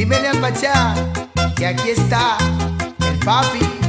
Dímele al Pachá que aquí está el papi.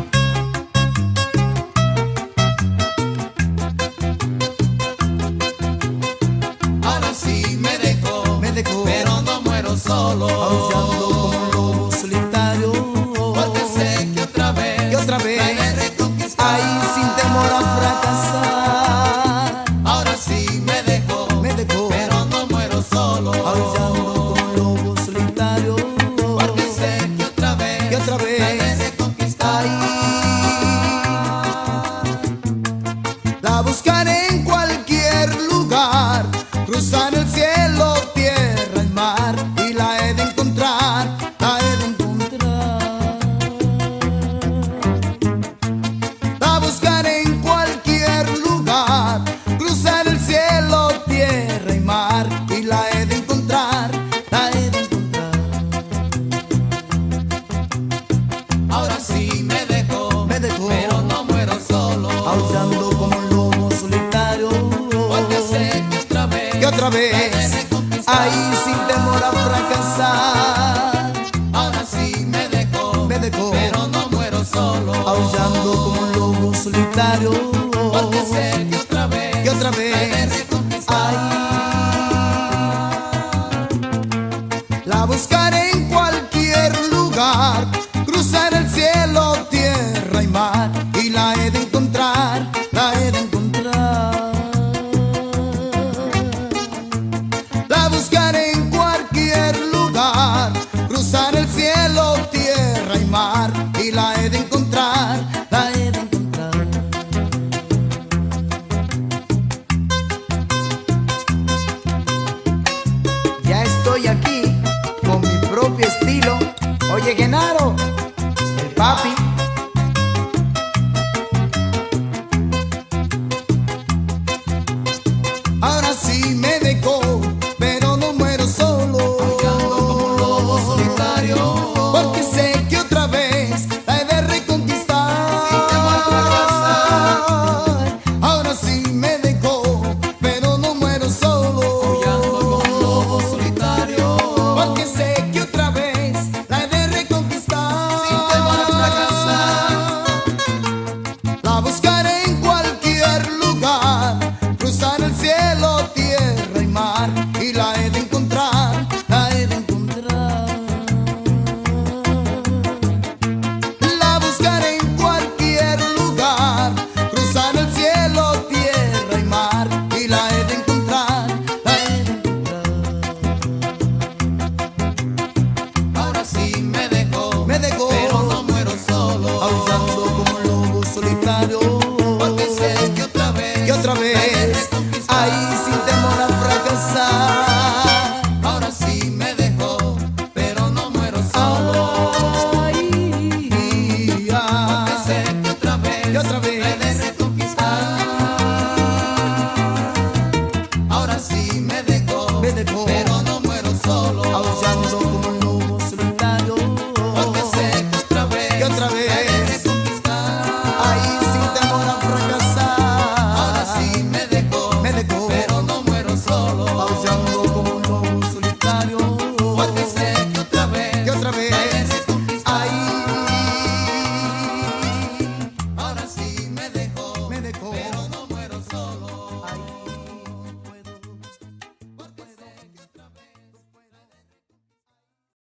vez, ahí sin temor a fracasar. Ahora sí me dejó, me dejó, pero no muero solo, aullando como un lobo solitario. Porque sé que otra vez, que otra vez. que Genaro, el papi. Ahora sí me dejó, pero no muero solo. Como un lobo solitario. Porque sé que otra vez la he de reconquistar. Ahora sí me dejó, pero no muero solo. Como un lobo solitario. Porque sé